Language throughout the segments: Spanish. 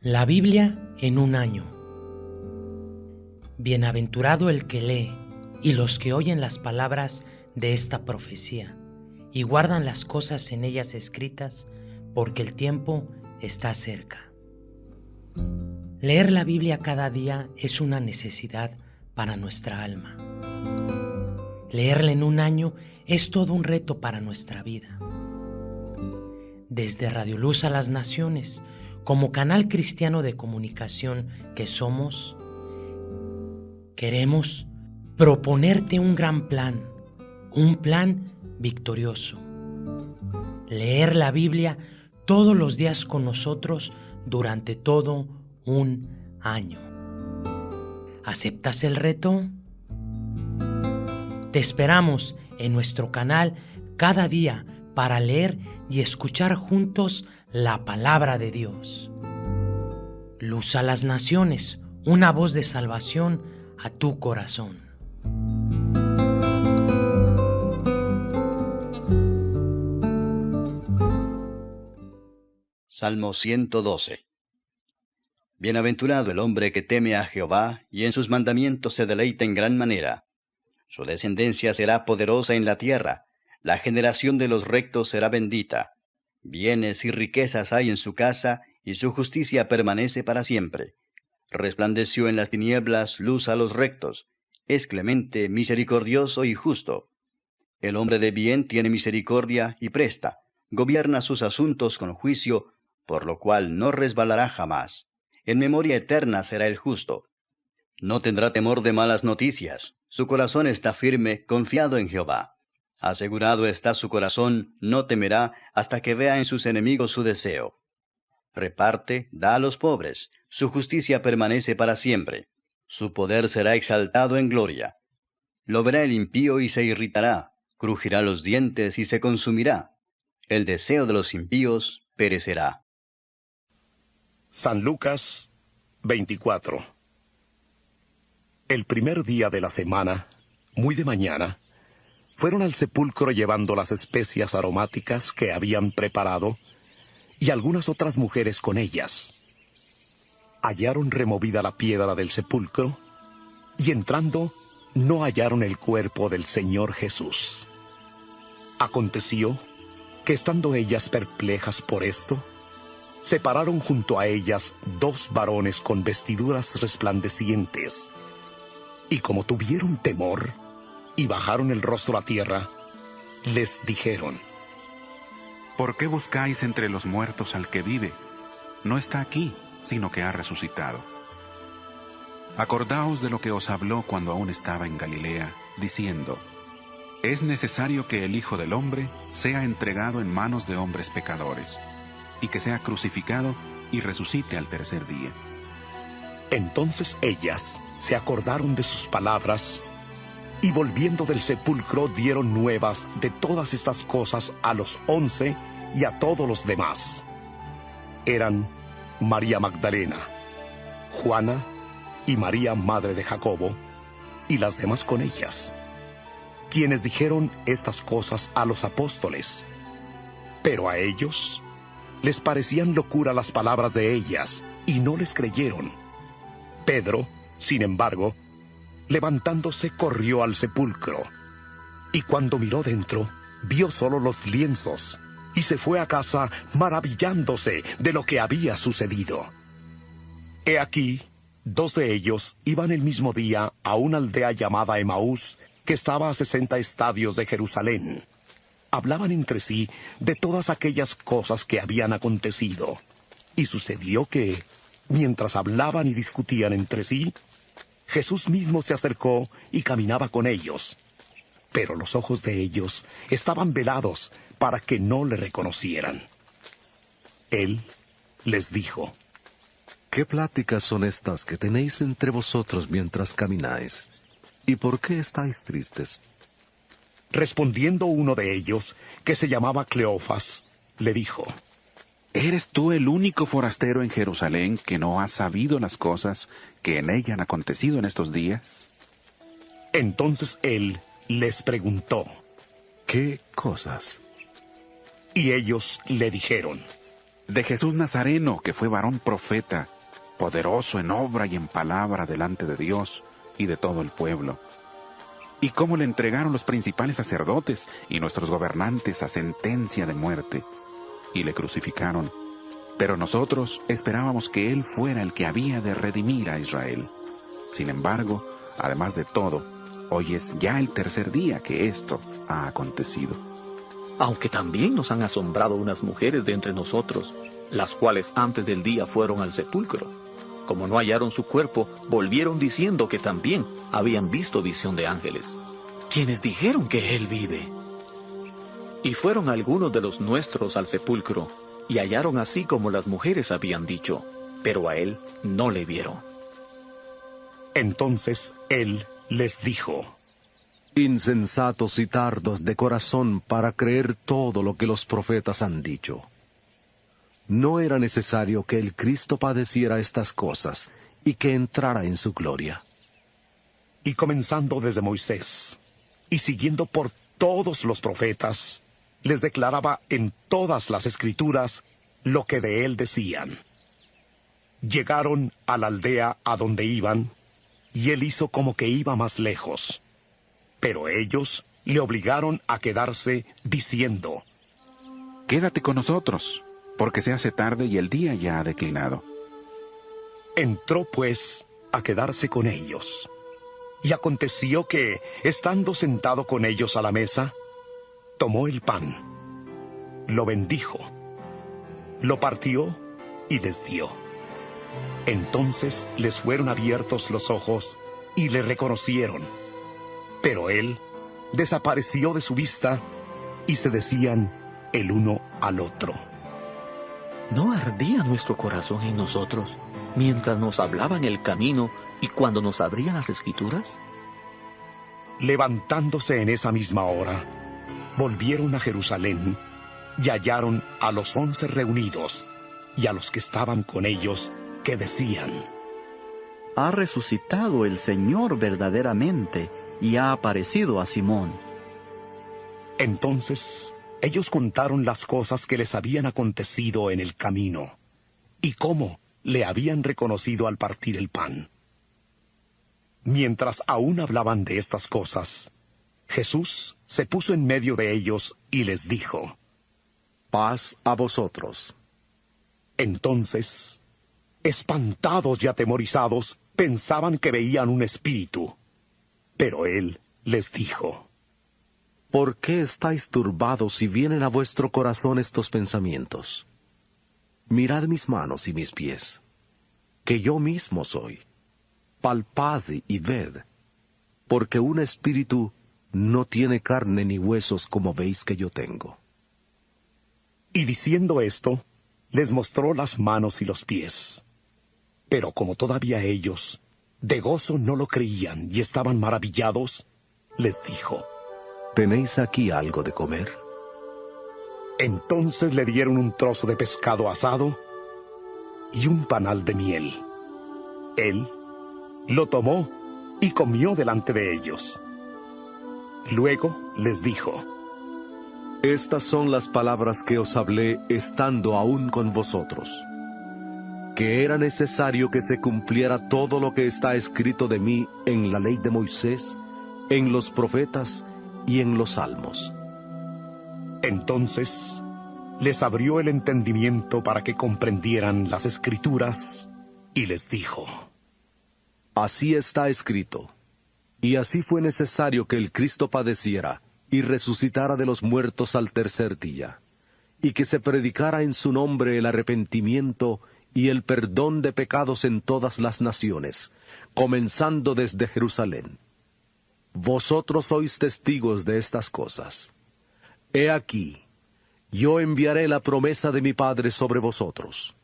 La Biblia en un año. Bienaventurado el que lee y los que oyen las palabras de esta profecía y guardan las cosas en ellas escritas, porque el tiempo está cerca. Leer la Biblia cada día es una necesidad para nuestra alma. Leerla en un año es todo un reto para nuestra vida. Desde Radio Luz a las Naciones, como canal cristiano de comunicación que somos, queremos proponerte un gran plan, un plan victorioso. Leer la Biblia todos los días con nosotros durante todo un año. ¿Aceptas el reto? Te esperamos en nuestro canal cada día para leer y escuchar juntos la palabra de Dios. Luz a las naciones, una voz de salvación a tu corazón. Salmo 112 Bienaventurado el hombre que teme a Jehová y en sus mandamientos se deleita en gran manera. Su descendencia será poderosa en la tierra, la generación de los rectos será bendita. Bienes y riquezas hay en su casa, y su justicia permanece para siempre. Resplandeció en las tinieblas luz a los rectos, es clemente, misericordioso y justo. El hombre de bien tiene misericordia y presta, gobierna sus asuntos con juicio, por lo cual no resbalará jamás. En memoria eterna será el justo. No tendrá temor de malas noticias, su corazón está firme, confiado en Jehová. Asegurado está su corazón, no temerá hasta que vea en sus enemigos su deseo. Reparte, da a los pobres, su justicia permanece para siempre. Su poder será exaltado en gloria. Lo verá el impío y se irritará, crujirá los dientes y se consumirá. El deseo de los impíos perecerá. San Lucas 24 El primer día de la semana, muy de mañana, fueron al sepulcro llevando las especias aromáticas que habían preparado y algunas otras mujeres con ellas. Hallaron removida la piedra del sepulcro y entrando no hallaron el cuerpo del Señor Jesús. Aconteció que estando ellas perplejas por esto, se pararon junto a ellas dos varones con vestiduras resplandecientes, y como tuvieron temor, y bajaron el rostro a tierra, les dijeron, ¿Por qué buscáis entre los muertos al que vive? No está aquí, sino que ha resucitado. Acordaos de lo que os habló cuando aún estaba en Galilea, diciendo, Es necesario que el Hijo del Hombre sea entregado en manos de hombres pecadores, y que sea crucificado y resucite al tercer día. Entonces ellas se acordaron de sus palabras y volviendo del sepulcro dieron nuevas de todas estas cosas a los once y a todos los demás. Eran María Magdalena, Juana y María Madre de Jacobo, y las demás con ellas, quienes dijeron estas cosas a los apóstoles. Pero a ellos les parecían locura las palabras de ellas, y no les creyeron. Pedro, sin embargo, levantándose corrió al sepulcro, y cuando miró dentro, vio solo los lienzos, y se fue a casa maravillándose de lo que había sucedido. He aquí, dos de ellos iban el mismo día a una aldea llamada Emaús, que estaba a sesenta estadios de Jerusalén. Hablaban entre sí de todas aquellas cosas que habían acontecido. Y sucedió que, mientras hablaban y discutían entre sí, Jesús mismo se acercó y caminaba con ellos. Pero los ojos de ellos estaban velados para que no le reconocieran. Él les dijo, ¿Qué pláticas son estas que tenéis entre vosotros mientras camináis? ¿Y por qué estáis tristes? Respondiendo uno de ellos, que se llamaba Cleofas, le dijo, ¿Eres tú el único forastero en Jerusalén que no ha sabido las cosas que en ella han acontecido en estos días? Entonces él les preguntó, ¿qué cosas? Y ellos le dijeron, de Jesús Nazareno, que fue varón profeta, poderoso en obra y en palabra delante de Dios y de todo el pueblo. Y cómo le entregaron los principales sacerdotes y nuestros gobernantes a sentencia de muerte, y le crucificaron. Pero nosotros esperábamos que Él fuera el que había de redimir a Israel. Sin embargo, además de todo, hoy es ya el tercer día que esto ha acontecido. Aunque también nos han asombrado unas mujeres de entre nosotros, las cuales antes del día fueron al sepulcro. Como no hallaron su cuerpo, volvieron diciendo que también habían visto visión de ángeles, quienes dijeron que él vive. Y fueron algunos de los nuestros al sepulcro, y hallaron así como las mujeres habían dicho, pero a él no le vieron. Entonces él les dijo, Insensatos y tardos de corazón para creer todo lo que los profetas han dicho. No era necesario que el Cristo padeciera estas cosas y que entrara en su gloria. Y comenzando desde Moisés, y siguiendo por todos los profetas, les declaraba en todas las escrituras lo que de él decían. Llegaron a la aldea a donde iban, y él hizo como que iba más lejos. Pero ellos le obligaron a quedarse, diciendo, Quédate con nosotros, porque se hace tarde y el día ya ha declinado. Entró pues a quedarse con ellos. Y aconteció que, estando sentado con ellos a la mesa, tomó el pan, lo bendijo, lo partió y les dio. Entonces les fueron abiertos los ojos y le reconocieron. Pero él desapareció de su vista y se decían el uno al otro. ¿No ardía nuestro corazón en nosotros mientras nos hablaban el camino y cuando nos abrían las escrituras? Levantándose en esa misma hora, volvieron a Jerusalén y hallaron a los once reunidos y a los que estaban con ellos que decían, Ha resucitado el Señor verdaderamente y ha aparecido a Simón. Entonces ellos contaron las cosas que les habían acontecido en el camino y cómo le habían reconocido al partir el pan. Mientras aún hablaban de estas cosas, Jesús se puso en medio de ellos y les dijo, Paz a vosotros. Entonces, espantados y atemorizados, pensaban que veían un espíritu. Pero él les dijo, ¿Por qué estáis turbados y vienen a vuestro corazón estos pensamientos? Mirad mis manos y mis pies, que yo mismo soy. Palpad y ved, porque un espíritu no tiene carne ni huesos como veis que yo tengo. Y diciendo esto, les mostró las manos y los pies. Pero como todavía ellos de gozo no lo creían y estaban maravillados, les dijo, ¿Tenéis aquí algo de comer? Entonces le dieron un trozo de pescado asado y un panal de miel. Él lo tomó y comió delante de ellos. Luego les dijo, Estas son las palabras que os hablé estando aún con vosotros, que era necesario que se cumpliera todo lo que está escrito de mí en la ley de Moisés, en los profetas y en los salmos. Entonces les abrió el entendimiento para que comprendieran las escrituras y les dijo, Así está escrito. Y así fue necesario que el Cristo padeciera y resucitara de los muertos al tercer día, y que se predicara en su nombre el arrepentimiento y el perdón de pecados en todas las naciones, comenzando desde Jerusalén. Vosotros sois testigos de estas cosas. He aquí, yo enviaré la promesa de mi Padre sobre vosotros.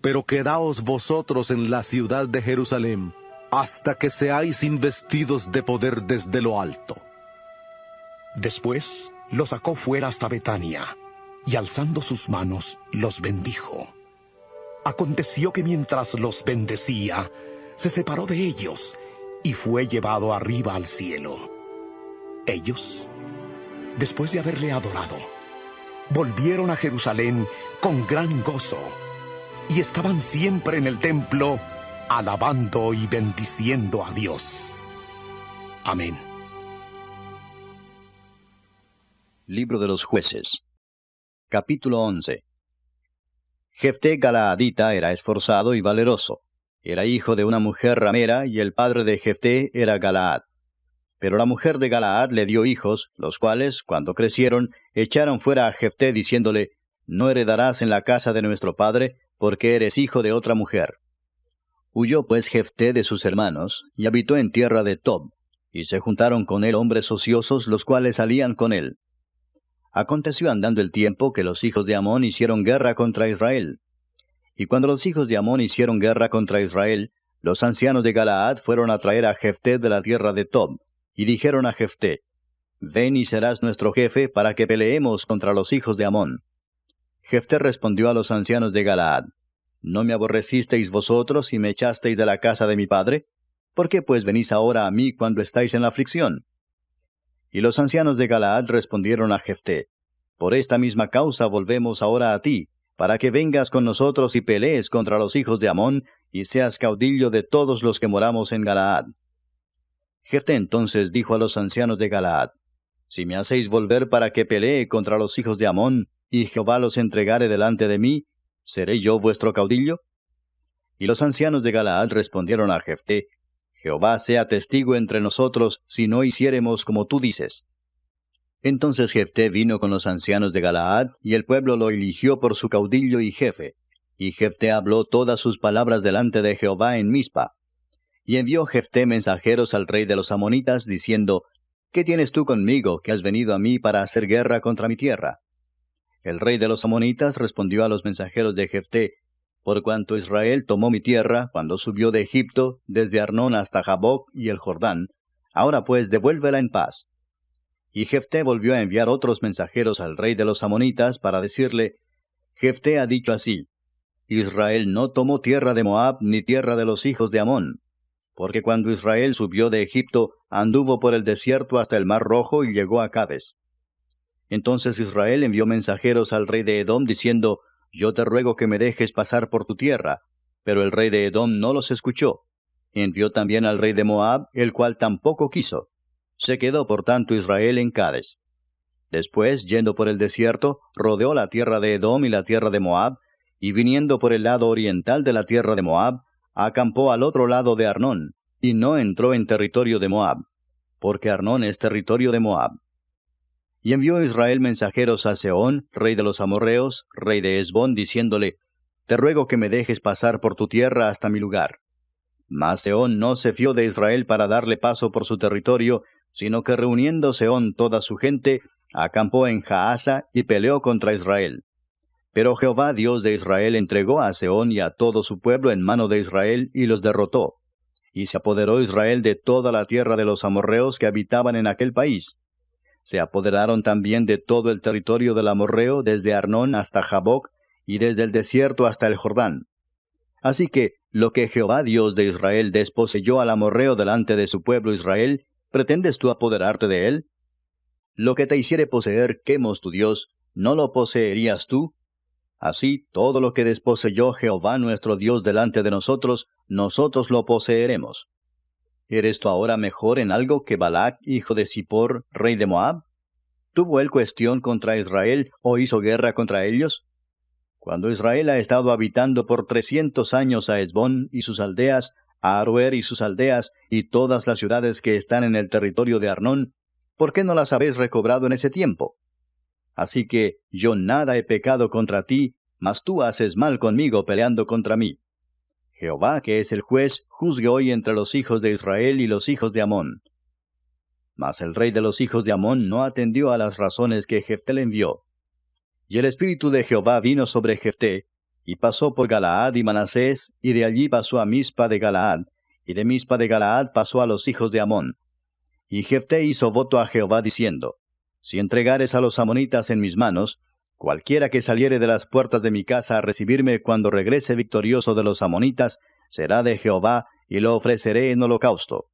Pero quedaos vosotros en la ciudad de Jerusalén, hasta que seáis investidos de poder desde lo alto. Después lo sacó fuera hasta Betania, y alzando sus manos los bendijo. Aconteció que mientras los bendecía, se separó de ellos y fue llevado arriba al cielo. Ellos, después de haberle adorado, volvieron a Jerusalén con gran gozo y estaban siempre en el templo alabando y bendiciendo a Dios. Amén. Libro de los jueces Capítulo 11 Jefté Galaadita era esforzado y valeroso. Era hijo de una mujer ramera y el padre de Jefté era Galaad. Pero la mujer de Galaad le dio hijos, los cuales, cuando crecieron, echaron fuera a Jefté diciéndole, No heredarás en la casa de nuestro padre, porque eres hijo de otra mujer. Huyó pues Jefté de sus hermanos, y habitó en tierra de Tob, y se juntaron con él hombres ociosos, los cuales salían con él. Aconteció andando el tiempo que los hijos de Amón hicieron guerra contra Israel. Y cuando los hijos de Amón hicieron guerra contra Israel, los ancianos de Galaad fueron a traer a Jefté de la tierra de Tob, y dijeron a Jefté, Ven y serás nuestro jefe para que peleemos contra los hijos de Amón. Jefté respondió a los ancianos de Galaad, ¿No me aborrecisteis vosotros y me echasteis de la casa de mi padre? ¿Por qué pues venís ahora a mí cuando estáis en la aflicción? Y los ancianos de Galaad respondieron a Jefté, Por esta misma causa volvemos ahora a ti, para que vengas con nosotros y pelees contra los hijos de Amón, y seas caudillo de todos los que moramos en Galaad. Jefté entonces dijo a los ancianos de Galaad, Si me hacéis volver para que pelee contra los hijos de Amón, y Jehová los entregare delante de mí, ¿seré yo vuestro caudillo? Y los ancianos de Galaad respondieron a Jefté, Jehová sea testigo entre nosotros si no hiciéremos como tú dices. Entonces Jefté vino con los ancianos de Galaad, y el pueblo lo eligió por su caudillo y jefe. Y Jefté habló todas sus palabras delante de Jehová en Mizpa. Y envió Jefté mensajeros al rey de los amonitas, diciendo, ¿Qué tienes tú conmigo, que has venido a mí para hacer guerra contra mi tierra? El rey de los amonitas respondió a los mensajeros de Jefté, Por cuanto Israel tomó mi tierra, cuando subió de Egipto, desde Arnón hasta Jaboc y el Jordán, ahora pues devuélvela en paz. Y Jefté volvió a enviar otros mensajeros al rey de los amonitas para decirle, Jefté ha dicho así, Israel no tomó tierra de Moab ni tierra de los hijos de Amón, porque cuando Israel subió de Egipto, anduvo por el desierto hasta el mar rojo y llegó a Cades. Entonces Israel envió mensajeros al rey de Edom diciendo, Yo te ruego que me dejes pasar por tu tierra. Pero el rey de Edom no los escuchó. Envió también al rey de Moab, el cual tampoco quiso. Se quedó por tanto Israel en Cades. Después, yendo por el desierto, rodeó la tierra de Edom y la tierra de Moab, y viniendo por el lado oriental de la tierra de Moab, acampó al otro lado de Arnón, y no entró en territorio de Moab, porque Arnón es territorio de Moab. Y envió Israel mensajeros a Seón, rey de los amorreos, rey de Esbón, diciéndole, Te ruego que me dejes pasar por tu tierra hasta mi lugar. Mas Seón no se fió de Israel para darle paso por su territorio, sino que reuniendo Seón toda su gente, acampó en Jaasa y peleó contra Israel. Pero Jehová Dios de Israel entregó a Seón y a todo su pueblo en mano de Israel y los derrotó. Y se apoderó Israel de toda la tierra de los amorreos que habitaban en aquel país. Se apoderaron también de todo el territorio del amorreo desde Arnón hasta Jaboc y desde el desierto hasta el Jordán. Así que lo que Jehová Dios de Israel desposeyó al amorreo delante de su pueblo Israel, ¿pretendes tú apoderarte de él? Lo que te hiciere poseer Quemos tu Dios, ¿no lo poseerías tú? Así, todo lo que desposeyó Jehová nuestro Dios delante de nosotros, nosotros lo poseeremos. ¿Eres tú ahora mejor en algo que Balac, hijo de Zippor, rey de Moab? ¿Tuvo él cuestión contra Israel o hizo guerra contra ellos? Cuando Israel ha estado habitando por trescientos años a Esbón y sus aldeas, a Aruer y sus aldeas, y todas las ciudades que están en el territorio de Arnón, ¿por qué no las habéis recobrado en ese tiempo? Así que yo nada he pecado contra ti, mas tú haces mal conmigo peleando contra mí. Jehová, que es el juez, juzgue hoy entre los hijos de Israel y los hijos de Amón. Mas el rey de los hijos de Amón no atendió a las razones que Jefté le envió. Y el espíritu de Jehová vino sobre Jefté, y pasó por Galaad y Manasés, y de allí pasó a Mispa de Galaad, y de Mispa de Galaad pasó a los hijos de Amón. Y Jefté hizo voto a Jehová diciendo, si entregares a los amonitas en mis manos, cualquiera que saliere de las puertas de mi casa a recibirme cuando regrese victorioso de los amonitas, será de Jehová, y lo ofreceré en holocausto.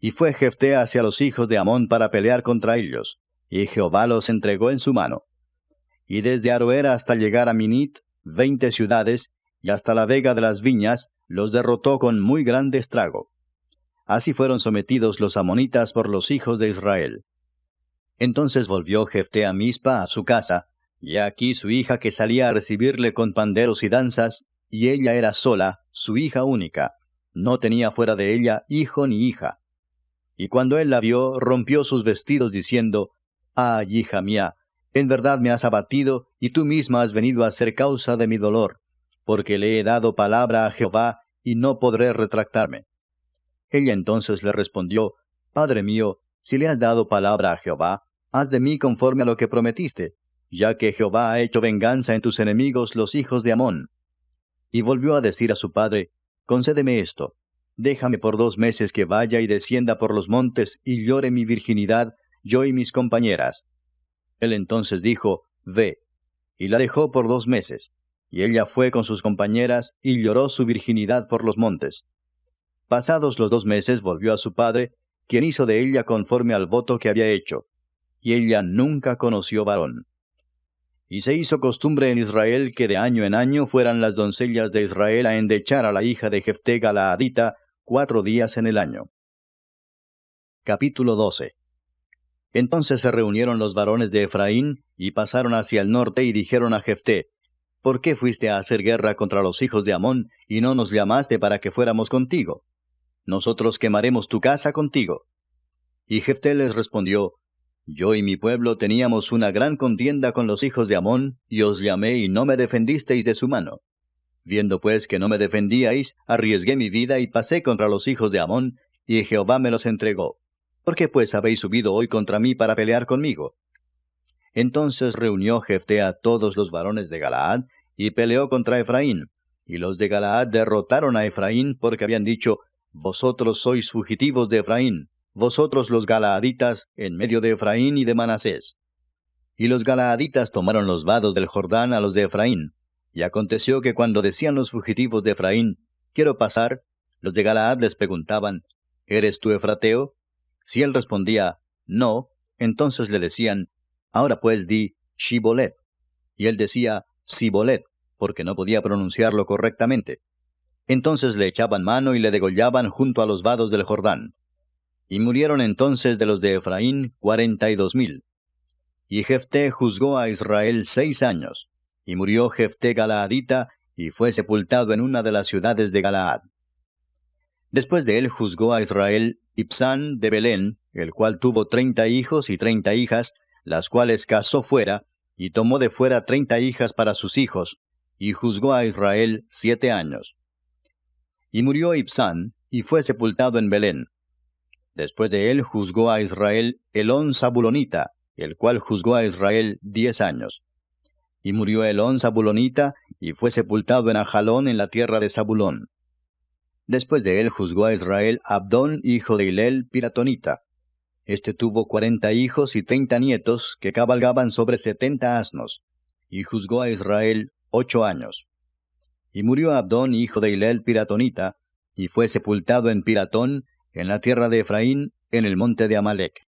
Y fue Jefté hacia los hijos de Amón para pelear contra ellos, y Jehová los entregó en su mano. y desde Aroera hasta llegar a Minit, veinte ciudades, y hasta la vega de las viñas, los derrotó con muy grande estrago. Así fueron sometidos los amonitas por los hijos de Israel. Entonces volvió Jefté a Mispa a su casa, y aquí su hija que salía a recibirle con panderos y danzas, y ella era sola, su hija única, no tenía fuera de ella hijo ni hija. Y cuando él la vio, rompió sus vestidos diciendo, Ay, hija mía, en verdad me has abatido, y tú misma has venido a ser causa de mi dolor, porque le he dado palabra a Jehová, y no podré retractarme. Ella entonces le respondió, Padre mío, si le has dado palabra a Jehová, haz de mí conforme a lo que prometiste, ya que Jehová ha hecho venganza en tus enemigos los hijos de Amón. Y volvió a decir a su padre, Concédeme esto, déjame por dos meses que vaya y descienda por los montes y llore mi virginidad, yo y mis compañeras. Él entonces dijo, Ve, y la dejó por dos meses, y ella fue con sus compañeras y lloró su virginidad por los montes. Pasados los dos meses volvió a su padre, quien hizo de ella conforme al voto que había hecho, y ella nunca conoció varón. Y se hizo costumbre en Israel que de año en año fueran las doncellas de Israel a endechar a la hija de Jefté Galaadita cuatro días en el año. Capítulo 12 Entonces se reunieron los varones de Efraín, y pasaron hacia el norte y dijeron a Jefté, ¿Por qué fuiste a hacer guerra contra los hijos de Amón, y no nos llamaste para que fuéramos contigo? Nosotros quemaremos tu casa contigo. Y Jefté les respondió, yo y mi pueblo teníamos una gran contienda con los hijos de Amón, y os llamé y no me defendisteis de su mano. Viendo pues que no me defendíais, arriesgué mi vida y pasé contra los hijos de Amón, y Jehová me los entregó. ¿Por qué pues habéis subido hoy contra mí para pelear conmigo? Entonces reunió Jefté a todos los varones de Galaad, y peleó contra Efraín. Y los de Galaad derrotaron a Efraín porque habían dicho, Vosotros sois fugitivos de Efraín, vosotros los galaaditas en medio de Efraín y de Manasés. Y los galaaditas tomaron los vados del Jordán a los de Efraín. Y aconteció que cuando decían los fugitivos de Efraín, quiero pasar, los de Galaad les preguntaban, ¿eres tú Efrateo? Si él respondía, no, entonces le decían, ahora pues di Shibolet. Y él decía, Sibolet, porque no podía pronunciarlo correctamente. Entonces le echaban mano y le degollaban junto a los vados del Jordán. Y murieron entonces de los de Efraín cuarenta y dos mil. Y Jefté juzgó a Israel seis años, y murió Jefté Galaadita, y fue sepultado en una de las ciudades de Galaad. Después de él juzgó a Israel Ipsán de Belén, el cual tuvo treinta hijos y treinta hijas, las cuales casó fuera, y tomó de fuera treinta hijas para sus hijos, y juzgó a Israel siete años. Y murió Ipsán, y fue sepultado en Belén. Después de él juzgó a Israel Elón Zabulonita, el cual juzgó a Israel diez años. Y murió Elón Zabulonita, y fue sepultado en Ajalón en la tierra de Zabulón. Después de él juzgó a Israel Abdón, hijo de Hilel, Piratonita. Este tuvo cuarenta hijos y treinta nietos, que cabalgaban sobre setenta asnos. Y juzgó a Israel ocho años. Y murió Abdón, hijo de Hilel, Piratonita, y fue sepultado en Piratón, en la tierra de Efraín, en el monte de Amalek.